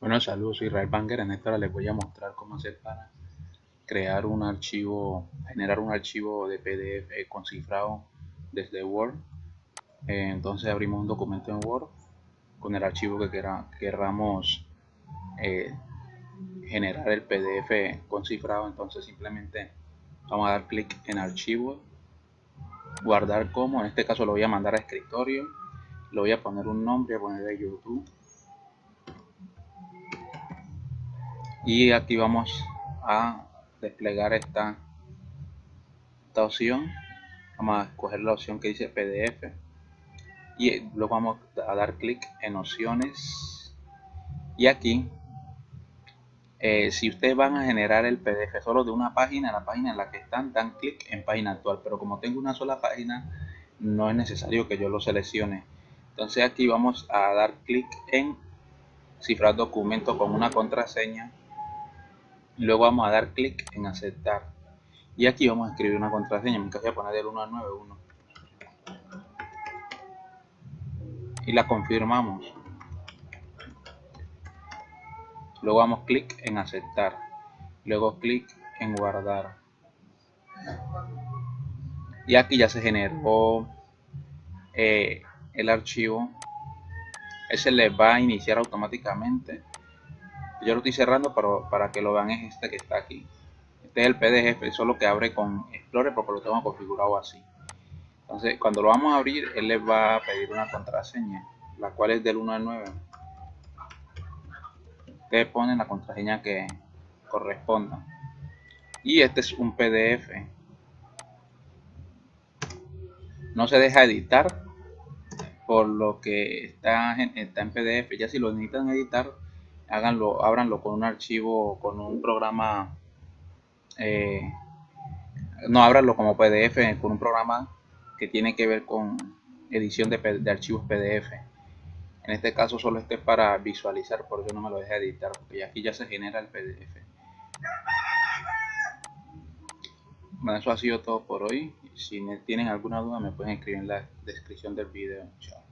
Bueno, saludos, soy Israel Banger. En esta hora les voy a mostrar cómo hacer para crear un archivo, generar un archivo de PDF con cifrado desde Word. Eh, entonces abrimos un documento en Word con el archivo que queramos eh, generar el PDF con cifrado. Entonces simplemente vamos a dar clic en archivo, guardar como, en este caso lo voy a mandar a escritorio, lo voy a poner un nombre, voy a poner de YouTube y aquí vamos a desplegar esta, esta opción. Vamos a escoger la opción que dice PDF y luego vamos a dar clic en opciones. Y aquí eh, si ustedes van a generar el PDF solo de una página, la página en la que están, dan clic en página actual. Pero como tengo una sola página no es necesario que yo lo seleccione. Entonces aquí vamos a dar clic en cifrar documento con una contraseña luego vamos a dar clic en aceptar. Y aquí vamos a escribir una contraseña. Caso voy a poner del 1 al 9 1 y la confirmamos. Luego damos clic en aceptar. Luego clic en guardar. Y aquí ya se generó eh, el archivo. Ese le va a iniciar automáticamente yo lo estoy cerrando pero para que lo vean es este que está aquí. Este es el pdf solo que abre con explorer porque lo tengo configurado así. Entonces cuando lo vamos a abrir él les va a pedir una contraseña la cual es del 1 al 9 ustedes ponen la contraseña que corresponda. Y este es un pdf no se deja editar por lo que está está en pdf ya si lo necesitan editar háganlo, ábranlo con un archivo, con un programa, eh, no ábranlo como PDF, con un programa que tiene que ver con edición de, de, archivos PDF. En este caso solo este es para visualizar, por eso no me lo deja editar, porque aquí ya se genera el PDF. Bueno, eso ha sido todo por hoy. Si tienen alguna duda me pueden escribir en la descripción del video. Chao.